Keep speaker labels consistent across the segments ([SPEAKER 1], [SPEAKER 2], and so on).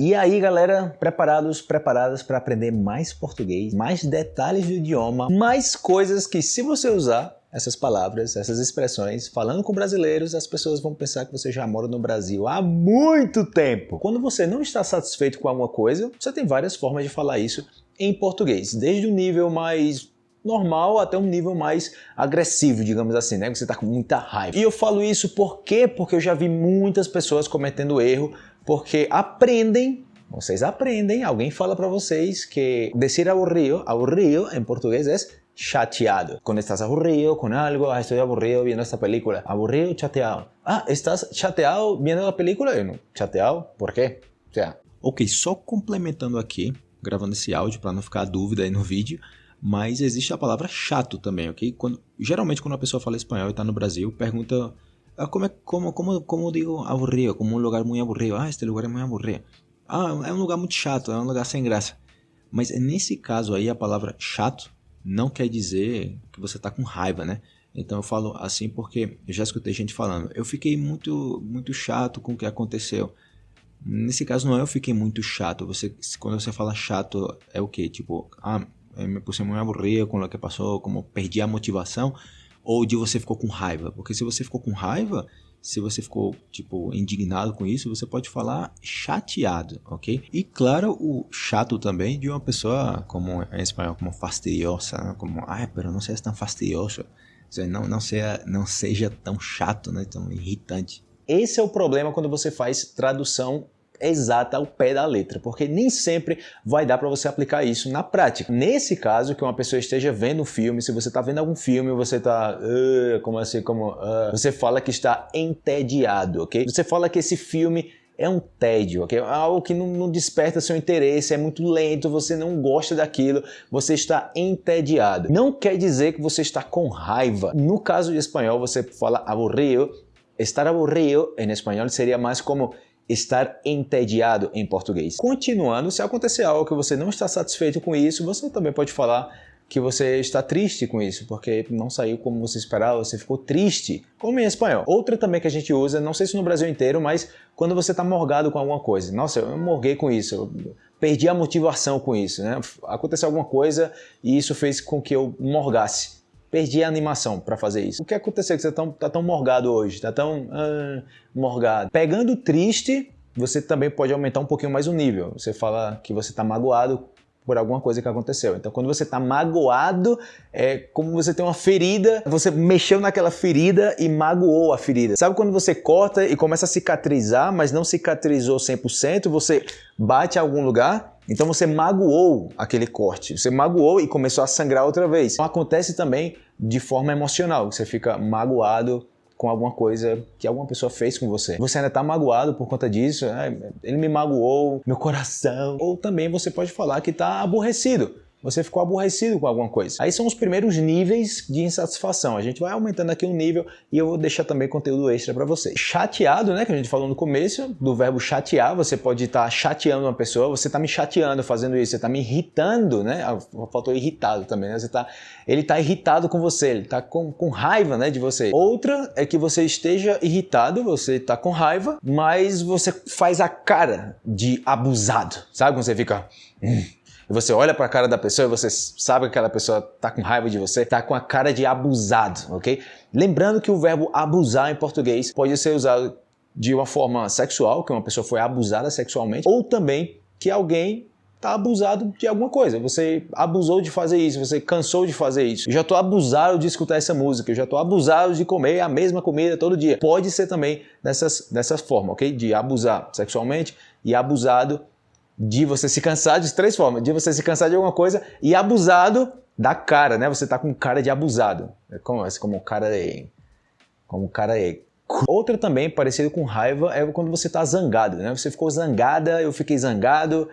[SPEAKER 1] E aí, galera, preparados, preparadas para aprender mais português, mais detalhes do idioma, mais coisas que se você usar essas palavras, essas expressões, falando com brasileiros, as pessoas vão pensar que você já mora no Brasil há muito tempo. Quando você não está satisfeito com alguma coisa, você tem várias formas de falar isso em português, desde o nível mais normal até um nível mais agressivo, digamos assim, né? Você está com muita raiva. E eu falo isso por quê? Porque eu já vi muitas pessoas cometendo erro porque aprendem vocês aprendem, alguém fala para vocês que decir aburrido, aburrido em português é chateado. Quando estás aburrido com algo, ah, estou aburrido vendo esta película. Aburrido, chateado. Ah, estás chateado vendo a película? Eu não. Chateado? Por quê? O sea, ok, só complementando aqui, gravando esse áudio para não ficar dúvida aí no vídeo, mas existe a palavra chato também, ok? Quando, geralmente quando uma pessoa fala espanhol e está no Brasil, pergunta como, é, como, como, como digo aburrido, como um lugar muito aburrido. Ah, este lugar é muito aburrido. Ah, é um lugar muito chato, é um lugar sem graça. Mas nesse caso aí, a palavra chato não quer dizer que você está com raiva, né? Então eu falo assim porque eu já escutei gente falando, eu fiquei muito, muito chato com o que aconteceu. Nesse caso não é eu fiquei muito chato, você, quando você fala chato é o que? Tipo, ah, me puse muito aburrido com o que passou, como perdi a motivação, ou de você ficou com raiva. Porque se você ficou com raiva, se você ficou, tipo, indignado com isso, você pode falar chateado, ok? E claro, o chato também de uma pessoa, como em espanhol, como fastidiosa, né? como, ah, pero não seja tão fastidioso. Não, não, seja, não seja tão chato, né? tão irritante. Esse é o problema quando você faz tradução exata ao pé da letra, porque nem sempre vai dar para você aplicar isso na prática. Nesse caso, que uma pessoa esteja vendo um filme, se você está vendo algum filme, você está, uh, como assim, como, uh, você fala que está entediado, ok? Você fala que esse filme é um tédio, ok? Algo que não, não, desperta seu interesse, é muito lento, você não gosta daquilo, você está entediado. Não quer dizer que você está com raiva. No caso de espanhol, você fala aburrido. Estar aburrido em espanhol seria mais como estar entediado em português. Continuando, se acontecer algo que você não está satisfeito com isso, você também pode falar que você está triste com isso, porque não saiu como você esperava, você ficou triste, como em espanhol. Outra também que a gente usa, não sei se no Brasil inteiro, mas quando você está morgado com alguma coisa. Nossa, eu morguei com isso, eu perdi a motivação com isso, né? Aconteceu alguma coisa e isso fez com que eu morgasse perdi a animação para fazer isso. O que aconteceu que você tá tão, tá tão morgado hoje? Tá tão ah, morgado. Pegando triste, você também pode aumentar um pouquinho mais o nível. Você fala que você está magoado por alguma coisa que aconteceu. Então, quando você está magoado, é como você tem uma ferida, você mexeu naquela ferida e magoou a ferida. Sabe quando você corta e começa a cicatrizar, mas não cicatrizou 100%, você bate em algum lugar? Então você magoou aquele corte, você magoou e começou a sangrar outra vez. Então, acontece também de forma emocional, você fica magoado com alguma coisa que alguma pessoa fez com você. Você ainda está magoado por conta disso, né? ele me magoou, meu coração. Ou também você pode falar que está aborrecido você ficou aborrecido com alguma coisa. Aí são os primeiros níveis de insatisfação. A gente vai aumentando aqui um nível e eu vou deixar também conteúdo extra para você. Chateado, né, que a gente falou no começo, do verbo chatear, você pode estar tá chateando uma pessoa, você está me chateando fazendo isso, você está me irritando, né? Ah, faltou irritado também, né? Você tá, ele está irritado com você, ele está com, com raiva, né, de você. Outra é que você esteja irritado, você está com raiva, mas você faz a cara de abusado, sabe quando você fica... Hum e você olha para a cara da pessoa e você sabe que aquela pessoa tá com raiva de você, tá com a cara de abusado, ok? Lembrando que o verbo abusar em português pode ser usado de uma forma sexual, que uma pessoa foi abusada sexualmente, ou também que alguém está abusado de alguma coisa. Você abusou de fazer isso, você cansou de fazer isso. Eu já estou abusado de escutar essa música, eu já estou abusado de comer a mesma comida todo dia. Pode ser também dessas, dessa forma, ok? De abusar sexualmente e abusado de você se cansar de três formas. De você se cansar de alguma coisa e abusado da cara, né? Você tá com cara de abusado. É como, como cara de... Como cara de... Outra também, parecido com raiva, é quando você tá zangado, né? Você ficou zangada, eu fiquei zangado,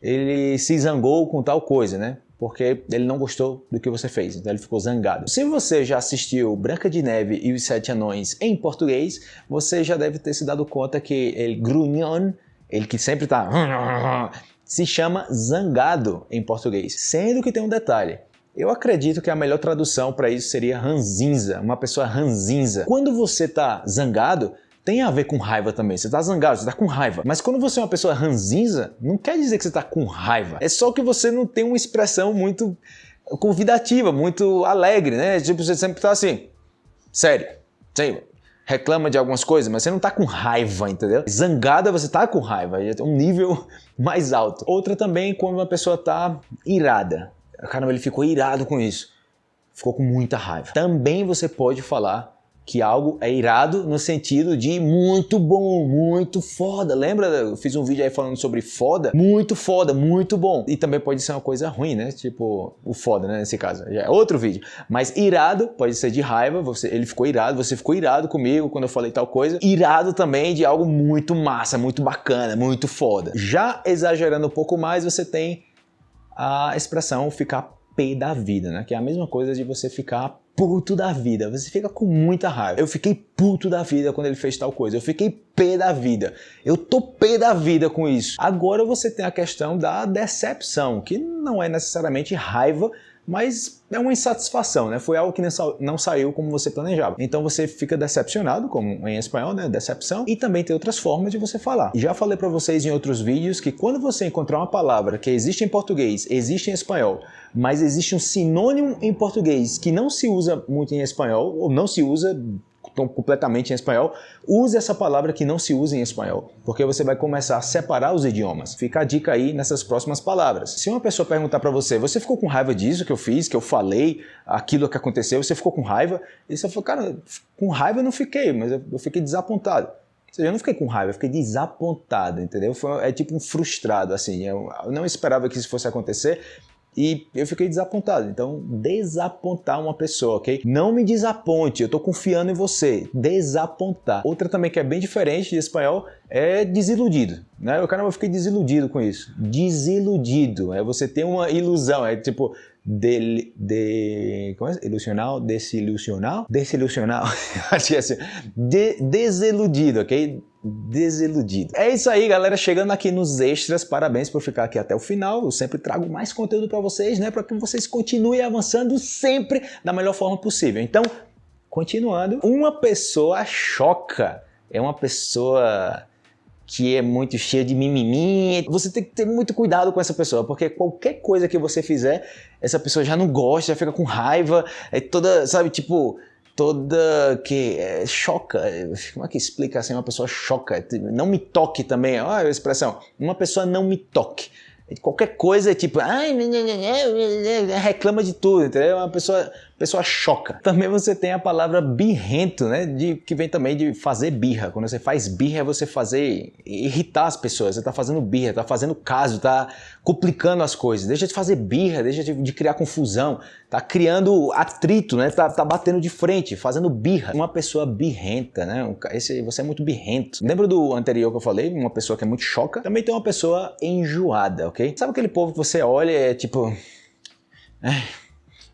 [SPEAKER 1] ele se zangou com tal coisa, né? Porque ele não gostou do que você fez, então ele ficou zangado. Se você já assistiu Branca de Neve e os Sete Anões em português, você já deve ter se dado conta que ele grunhon ele que sempre está se chama zangado em português. Sendo que tem um detalhe. Eu acredito que a melhor tradução para isso seria ranzinza, uma pessoa ranzinza. Quando você está zangado, tem a ver com raiva também. Você tá zangado, você tá com raiva. Mas quando você é uma pessoa ranzinza, não quer dizer que você tá com raiva. É só que você não tem uma expressão muito convidativa, muito alegre, né? Tipo, você sempre tá assim, sério, sério, reclama de algumas coisas, mas você não tá com raiva, entendeu? Zangada você tá com raiva, é um nível mais alto. Outra também quando uma pessoa tá irada. Caramba, ele ficou irado com isso. Ficou com muita raiva. Também você pode falar que algo é irado no sentido de muito bom, muito foda. Lembra? Eu fiz um vídeo aí falando sobre foda. Muito foda, muito bom. E também pode ser uma coisa ruim, né? Tipo, o foda, né? Nesse caso. Já é outro vídeo. Mas irado pode ser de raiva. Você, ele ficou irado, você ficou irado comigo quando eu falei tal coisa. Irado também de algo muito massa, muito bacana, muito foda. Já exagerando um pouco mais, você tem a expressão ficar pé da vida, né? Que é a mesma coisa de você ficar puto da vida, você fica com muita raiva. Eu fiquei puto da vida quando ele fez tal coisa, eu fiquei pé da vida, eu tô pé da vida com isso. Agora você tem a questão da decepção, que não é necessariamente raiva, mas é uma insatisfação, né? Foi algo que não saiu como você planejava. Então você fica decepcionado, como em espanhol, né? Decepção. E também tem outras formas de você falar. Já falei para vocês em outros vídeos que quando você encontrar uma palavra que existe em português, existe em espanhol, mas existe um sinônimo em português que não se usa muito em espanhol, ou não se usa completamente em espanhol, use essa palavra que não se usa em espanhol, porque você vai começar a separar os idiomas. Fica a dica aí nessas próximas palavras. Se uma pessoa perguntar para você, você ficou com raiva disso que eu fiz, que eu falei, aquilo que aconteceu, você ficou com raiva? E você falou, cara, com raiva eu não fiquei, mas eu fiquei desapontado. Ou seja, eu não fiquei com raiva, eu fiquei desapontado, entendeu? Foi, é tipo um frustrado, assim. Eu, eu não esperava que isso fosse acontecer, e eu fiquei desapontado. Então, desapontar uma pessoa, ok? Não me desaponte, eu tô confiando em você. Desapontar. Outra também que é bem diferente de espanhol é desiludido, né? O cara eu fiquei desiludido com isso. Desiludido, é você ter uma ilusão, é tipo de, de como é? ilusional, desilusional, desilusional, acho que é assim, de, desiludido, ok? Desiludido. É isso aí, galera. Chegando aqui nos extras, parabéns por ficar aqui até o final. Eu sempre trago mais conteúdo para vocês, né? Para que vocês continuem avançando sempre da melhor forma possível. Então, continuando, uma pessoa choca. É uma pessoa que é muito cheia de mimimi. Você tem que ter muito cuidado com essa pessoa, porque qualquer coisa que você fizer, essa pessoa já não gosta, já fica com raiva, é toda, sabe, tipo, toda que é, choca, como é que explica assim, uma pessoa choca, não me toque também, olha a expressão, uma pessoa não me toque. Qualquer coisa é tipo, ai, reclama de tudo, entendeu? Uma pessoa pessoa choca. Também você tem a palavra birrento, né? De, que vem também de fazer birra. Quando você faz birra, é você fazer irritar as pessoas. Você está fazendo birra, está fazendo caso, está complicando as coisas. Deixa de fazer birra, deixa de, de criar confusão. Tá criando atrito, né? Tá, tá, batendo de frente, fazendo birra. Uma pessoa birrenta, né? Esse, você é muito birrento. Lembra do anterior que eu falei? Uma pessoa que é muito choca. Também tem uma pessoa enjoada, ok? Sabe aquele povo que você olha e é tipo... É,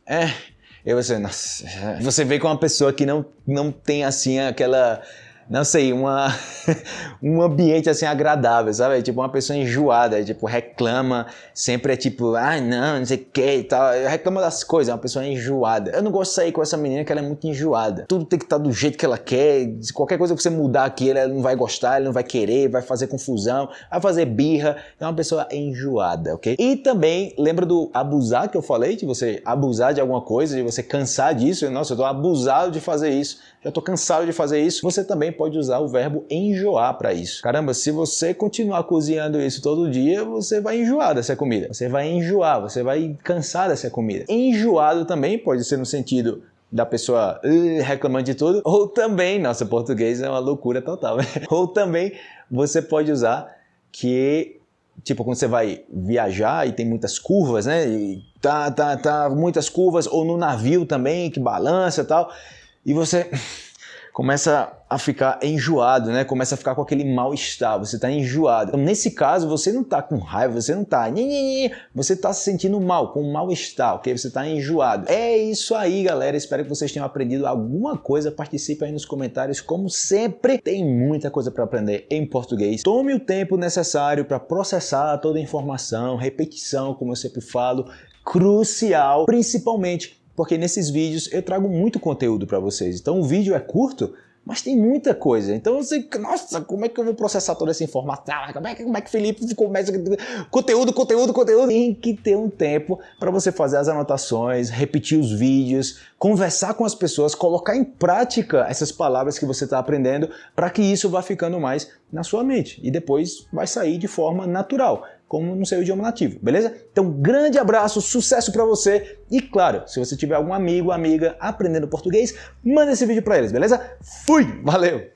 [SPEAKER 1] é, e você, nossa, você vê com uma pessoa que não, não tem assim aquela não sei, uma, um ambiente assim agradável, sabe? Tipo, uma pessoa enjoada, tipo, reclama, sempre é tipo, ah, não, não sei o que e tal. Reclama das coisas, é uma pessoa enjoada. Eu não gosto de sair com essa menina que ela é muito enjoada. Tudo tem que estar do jeito que ela quer. Qualquer coisa que você mudar aqui, ela não vai gostar, ela não vai querer, vai fazer confusão, vai fazer birra. É uma pessoa enjoada, ok? E também, lembra do abusar que eu falei? De você abusar de alguma coisa, de você cansar disso. Nossa, eu tô abusado de fazer isso já estou cansado de fazer isso. Você também pode usar o verbo enjoar para isso. Caramba, se você continuar cozinhando isso todo dia, você vai enjoar dessa comida. Você vai enjoar, você vai cansar dessa comida. Enjoado também pode ser no sentido da pessoa uh, reclamando de tudo, ou também, nossa, português é uma loucura total, né? ou também você pode usar que tipo quando você vai viajar e tem muitas curvas, né? E tá, tá, tá, muitas curvas, ou no navio também que balança e tal e você começa a ficar enjoado, né? Começa a ficar com aquele mal-estar, você está enjoado. Então, nesse caso, você não está com raiva, você não está... Você está se sentindo mal, com mal-estar, ok? Você está enjoado. É isso aí, galera. Espero que vocês tenham aprendido alguma coisa. Participe aí nos comentários. Como sempre, tem muita coisa para aprender em português. Tome o tempo necessário para processar toda a informação, repetição, como eu sempre falo, crucial, principalmente porque nesses vídeos eu trago muito conteúdo para vocês. Então o vídeo é curto, mas tem muita coisa. Então você, nossa, como é que eu vou processar toda essa informação? Como é que, como é que Felipe começa? Conteúdo, conteúdo, conteúdo. Tem que ter um tempo para você fazer as anotações, repetir os vídeos, conversar com as pessoas, colocar em prática essas palavras que você está aprendendo para que isso vá ficando mais na sua mente e depois vai sair de forma natural como no seu idioma nativo, beleza? Então, grande abraço, sucesso para você e claro, se você tiver algum amigo, amiga aprendendo português, manda esse vídeo para eles, beleza? Fui, valeu!